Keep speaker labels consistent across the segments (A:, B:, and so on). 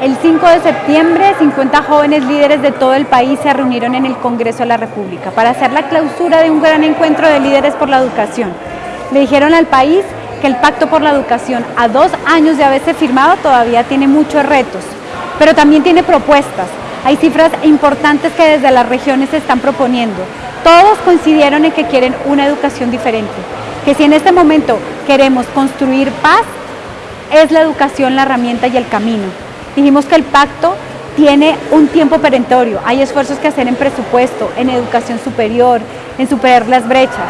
A: El 5 de septiembre, 50 jóvenes líderes de todo el país se reunieron en el Congreso de la República para hacer la clausura de un gran encuentro de líderes por la educación. Le dijeron al país que el Pacto por la Educación, a dos años de haberse firmado, todavía tiene muchos retos, pero también tiene propuestas. Hay cifras importantes que desde las regiones se están proponiendo. Todos coincidieron en que quieren una educación diferente, que si en este momento queremos construir paz, es la educación la herramienta y el camino. Dijimos que el pacto tiene un tiempo perentorio, hay esfuerzos que hacer en presupuesto, en educación superior, en superar las brechas,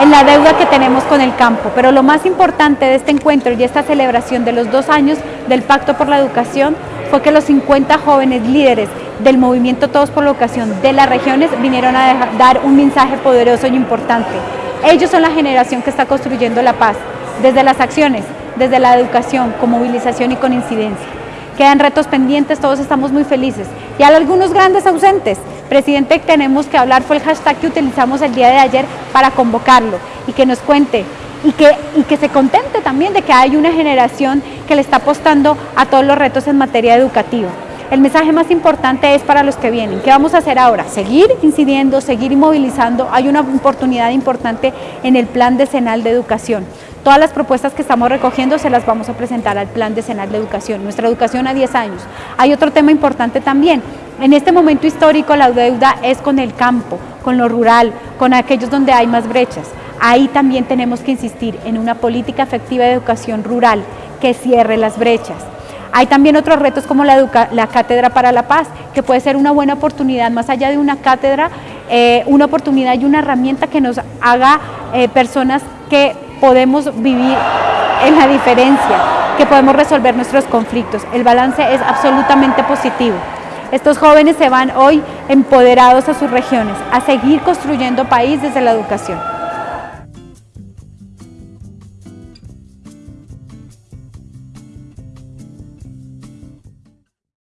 A: en la deuda que tenemos con el campo, pero lo más importante de este encuentro y esta celebración de los dos años del Pacto por la Educación fue que los 50 jóvenes líderes del movimiento Todos por la Educación de las regiones vinieron a dar un mensaje poderoso y importante. Ellos son la generación que está construyendo la paz, desde las acciones, desde la educación, con movilización y con incidencia. Quedan retos pendientes, todos estamos muy felices. Y hay algunos grandes ausentes. Presidente, tenemos que hablar, fue el hashtag que utilizamos el día de ayer para convocarlo y que nos cuente y que, y que se contente también de que hay una generación que le está apostando a todos los retos en materia educativa. El mensaje más importante es para los que vienen. ¿Qué vamos a hacer ahora? Seguir incidiendo, seguir movilizando. Hay una oportunidad importante en el Plan Decenal de Educación. Todas las propuestas que estamos recogiendo se las vamos a presentar al Plan Decenal de Educación, nuestra educación a 10 años. Hay otro tema importante también. En este momento histórico la deuda es con el campo, con lo rural, con aquellos donde hay más brechas. Ahí también tenemos que insistir en una política efectiva de educación rural que cierre las brechas. Hay también otros retos como la, la, Cátedra para la Paz, que puede ser una buena oportunidad, más allá de una cátedra, eh, una oportunidad y una herramienta que nos haga eh, personas que podemos vivir en la diferencia, que podemos resolver nuestros conflictos. El balance es absolutamente positivo. Estos jóvenes se van hoy empoderados a sus regiones, a seguir construyendo país desde la educación.